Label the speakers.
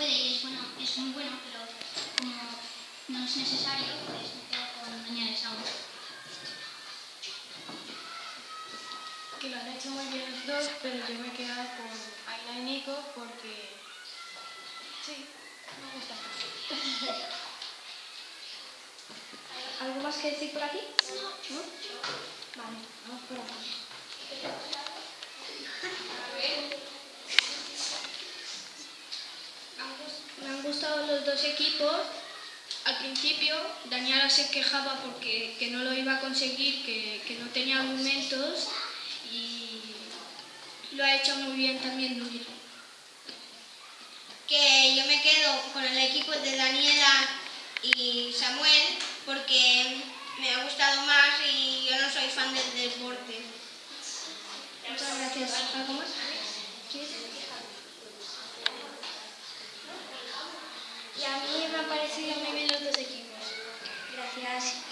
Speaker 1: puede y es, bueno, es muy bueno, pero como no es necesario, pues me quedo con Daniel Saúl.
Speaker 2: Que lo han hecho muy bien los dos, pero yo me he quedado con Aina y Nico porque... Sí, me gusta.
Speaker 3: ¿Algo más que decir por aquí? ¿No? Vale, vamos por aquí.
Speaker 4: Gustado los dos equipos. Al principio Daniela se quejaba porque que no lo iba a conseguir, que, que no tenía argumentos y lo ha hecho muy bien también
Speaker 5: que yo me quedo con el equipo de Daniela y Samuel porque me ha gustado más y yo no soy fan del deporte.
Speaker 3: Muchas gracias. ¿Algo más?
Speaker 6: Y a mí me han parecido muy bien los dos equipos.
Speaker 3: Gracias.